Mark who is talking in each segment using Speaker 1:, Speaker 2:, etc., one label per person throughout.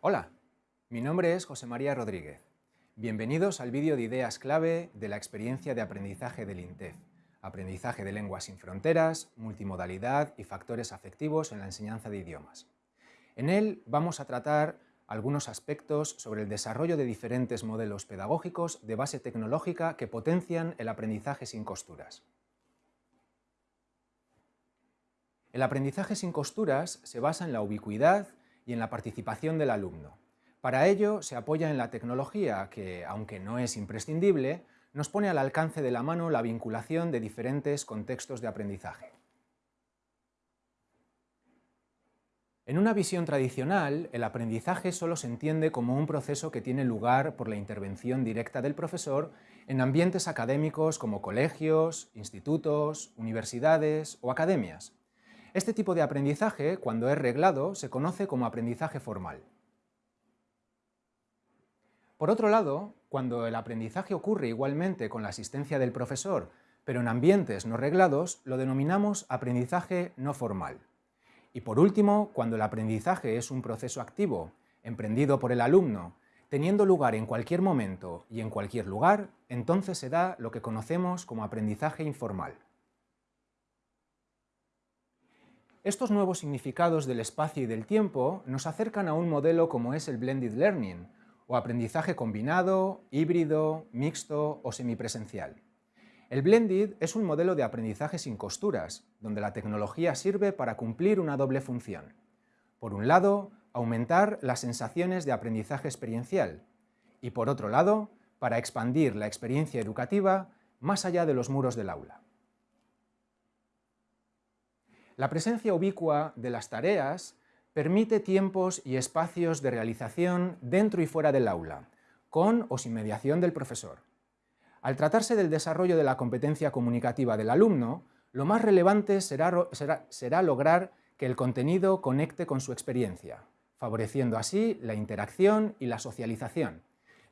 Speaker 1: Hola, mi nombre es José María Rodríguez. Bienvenidos al vídeo de ideas clave de la experiencia de aprendizaje del INTEF, aprendizaje de lenguas sin fronteras, multimodalidad y factores afectivos en la enseñanza de idiomas. En él vamos a tratar algunos aspectos sobre el desarrollo de diferentes modelos pedagógicos de base tecnológica que potencian el aprendizaje sin costuras. El aprendizaje sin costuras se basa en la ubicuidad y en la participación del alumno. Para ello se apoya en la tecnología que, aunque no es imprescindible, nos pone al alcance de la mano la vinculación de diferentes contextos de aprendizaje. En una visión tradicional, el aprendizaje solo se entiende como un proceso que tiene lugar por la intervención directa del profesor en ambientes académicos como colegios, institutos, universidades o academias. Este tipo de aprendizaje, cuando es reglado, se conoce como aprendizaje formal. Por otro lado, cuando el aprendizaje ocurre igualmente con la asistencia del profesor, pero en ambientes no reglados, lo denominamos aprendizaje no formal. Y por último, cuando el aprendizaje es un proceso activo, emprendido por el alumno, teniendo lugar en cualquier momento y en cualquier lugar, entonces se da lo que conocemos como aprendizaje informal. Estos nuevos significados del espacio y del tiempo nos acercan a un modelo como es el Blended Learning, o aprendizaje combinado, híbrido, mixto o semipresencial. El Blended es un modelo de aprendizaje sin costuras, donde la tecnología sirve para cumplir una doble función. Por un lado, aumentar las sensaciones de aprendizaje experiencial, y por otro lado, para expandir la experiencia educativa más allá de los muros del aula. La presencia ubicua de las tareas permite tiempos y espacios de realización dentro y fuera del aula, con o sin mediación del profesor. Al tratarse del desarrollo de la competencia comunicativa del alumno, lo más relevante será, lograr que el contenido conecte con su experiencia, favoreciendo así la interacción y la socialización,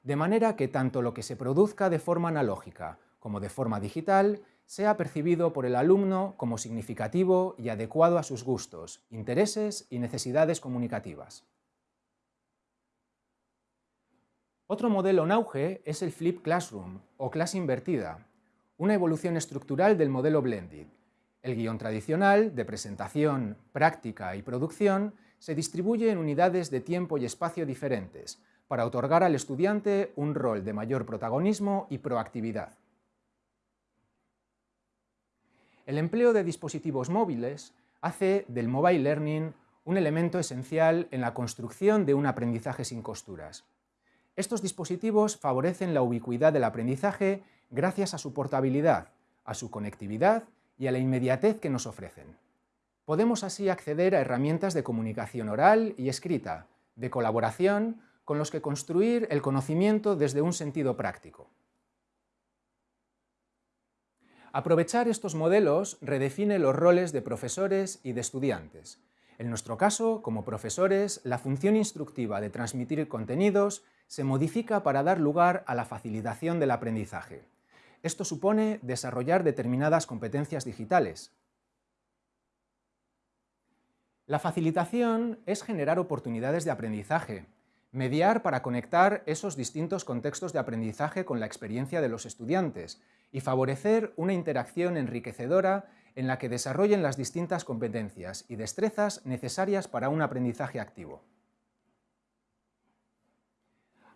Speaker 1: de manera que tanto lo que se produzca de forma analógica como de forma digital sea percibido por el alumno como significativo y adecuado a sus gustos, intereses y necesidades comunicativas. Otro modelo en auge es el Flip Classroom, o clase invertida, una evolución estructural del modelo Blended. El guion tradicional, de presentación, práctica y producción, se distribuye en unidades de tiempo y espacio diferentes, para otorgar al estudiante un rol de mayor protagonismo y proactividad. El empleo de dispositivos móviles hace del mobile learning un elemento esencial en la construcción de un aprendizaje sin costuras. Estos dispositivos favorecen la ubicuidad del aprendizaje gracias a su portabilidad, a su conectividad y a la inmediatez que nos ofrecen. Podemos así acceder a herramientas de comunicación oral y escrita, de colaboración, con los que construir el conocimiento desde un sentido práctico. Aprovechar estos modelos redefine los roles de profesores y de estudiantes. En nuestro caso, como profesores, la función instructiva de transmitir contenidos se modifica para dar lugar a la facilitación del aprendizaje. Esto supone desarrollar determinadas competencias digitales. La facilitación es generar oportunidades de aprendizaje, mediar para conectar esos distintos contextos de aprendizaje con la experiencia de los estudiantes y favorecer una interacción enriquecedora en la que desarrollen las distintas competencias y destrezas necesarias para un aprendizaje activo.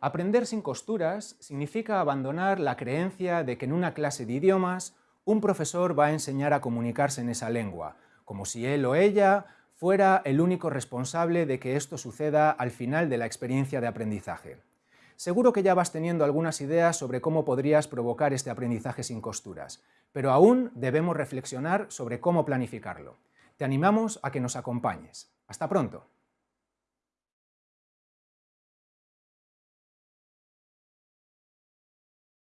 Speaker 1: Aprender sin costuras significa abandonar la creencia de que en una clase de idiomas un profesor va a enseñar a comunicarse en esa lengua, como si él o ella fuera el único responsable de que esto suceda al final de la experiencia de aprendizaje. Seguro que ya vas teniendo algunas ideas sobre cómo podrías provocar este aprendizaje sin costuras, pero aún debemos reflexionar sobre cómo planificarlo. Te animamos a que nos acompañes. ¡Hasta pronto!